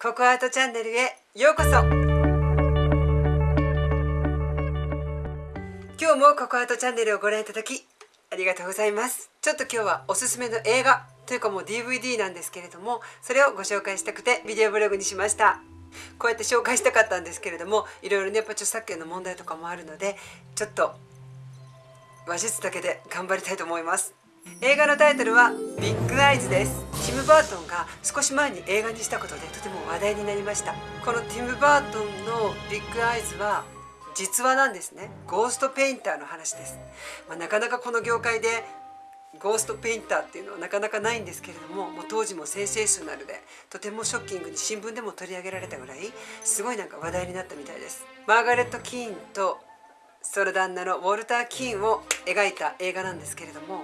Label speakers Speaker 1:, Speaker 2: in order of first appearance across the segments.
Speaker 1: ココアートチャンネルへようこそ。今日もココアートチャンネルをご覧いただきありがとうございます。ちょっと今日はおすすめの映画というかもう DVD なんですけれどもそれをご紹介したくてビデオブログにしました。こうやって紹介したかったんですけれどもいろいろねやっぱ著作権の問題とかもあるのでちょっと話術だけで頑張りたいと思います。映画のタイトルはビッグアイズです。ティム・バートンが少し前に映画にしたことでとても話題になりました。このティム・バートンのビッグアイズは実話なんですね。ゴーストペインターの話です、まあ、なかなかこの業界でゴーストペインターっていうのはなかなかないんですけれどももう当時もセンセーショナルでとてもショッキングに新聞でも取り上げられたぐらいすごいなんか話題になったみたいです。マーガレット・キーンとその旦那のウォルター・キーンを描いた映画なんですけれども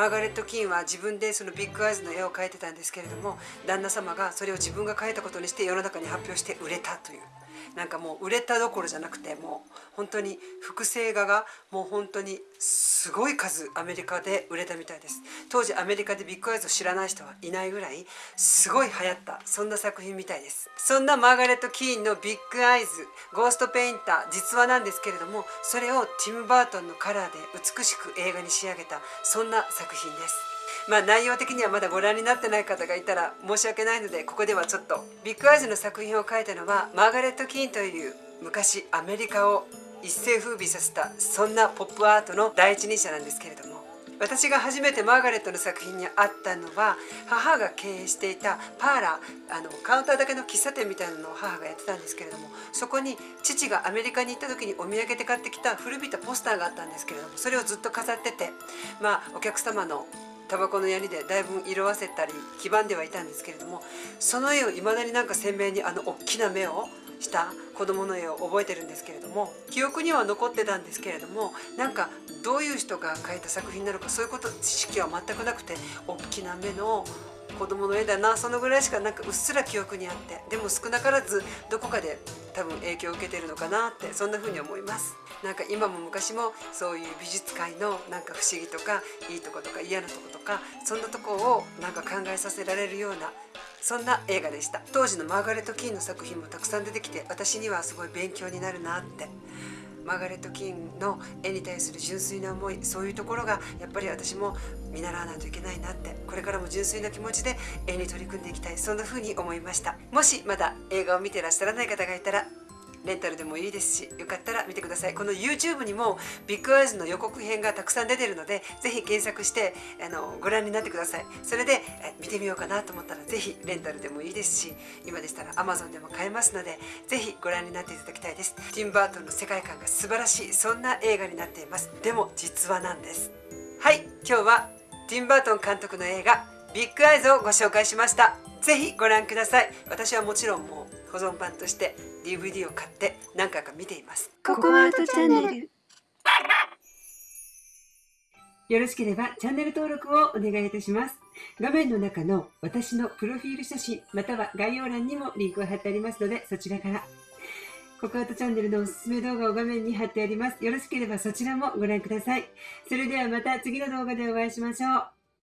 Speaker 1: マーガレット・キーンは自分でそのビッグアイズの絵を描いてたんですけれども旦那様がそれを自分が描いたことにして世の中に発表して売れたという。なんかもう売れたどころじゃなくてもう本当に複製画がもう本当にすごい数アメリカで売れたみたいです。当時アメリカでビッグアイズを知らない人はいないぐらいすごい流行ったそんな作品みたいです。そんなマーガレット・キーンのビッグアイズゴーストペインター実話なんですけれどもそれをティム・バートンのカラーで美しく映画に仕上げたそんな作品です。まあ内容的にはまだご覧になってない方がいたら申し訳ないのでここではちょっとビッグアイズの作品を書いたのはマーガレット・キーンという昔アメリカを一世風靡させたそんなポップアートの第一人者なんですけれども私が初めてマーガレットの作品に会ったのは母が経営していたパーラーあのカウンターだけの喫茶店みたいなのを母がやってたんですけれどもそこに父がアメリカに行った時にお土産で買ってきた古びたポスターがあったんですけれどもそれをずっと飾っててまあお客様のタバコの槍でだいぶ色あせたり黄ばんではいたんですけれどもその絵をいまだになんか鮮明にあの大きな目をした子供の絵を覚えてるんですけれども記憶には残ってたんですけれどもなんかどういう人が描いた作品なのかそういうこと知識は全くなくて大きな目の子供の絵だなそのぐらいしかなんかうっすら記憶にあってでも少なからずどこかで多分影響を受けてるのかなってそんな風に思います。なんか今も昔もそういう美術界のなんか不思議とかいいとことか嫌なとことかそんなとこをなんか考えさせられるようなそんな映画でした。当時のマーガレット・キーンの作品もたくさん出てきて私にはすごい勉強になるなってマーガレット・キーンの絵に対する純粋な思いそういうところがやっぱり私も見習わないといけないなってこれからも純粋な気持ちで絵に取り組んでいきたいそんな風に思いました。もしまだ映画を見てらっしゃらない方がいたらレンタルでもいいですしよかったら見てください。この YouTube にもビッグアイズの予告編がたくさん出てるのでぜひ検索してあのご覧になってください。それで見てみようかなと思ったらぜひレンタルでもいいですし今でしたら Amazon でも買えますのでぜひご覧になっていただきたいです。ティンバートンの世界観が素晴らしいそんな映画になっています。でも実話なんです。はい今日はティンバートン監督の映画ビッグアイズをご紹介しました。ぜひご覧ください。私はもちろんもう保存版として DVD を買って何回か見ています
Speaker 2: ココアートチャンネル
Speaker 1: よろしければチャンネル登録をお願いいたします画面の中の私のプロフィール写真または概要欄にもリンクを貼ってありますのでそちらからココアートチャンネルのおすすめ動画を画面に貼ってあります。よろしければそちらもご覧ください。それではまた次の動画でお会いしましょう。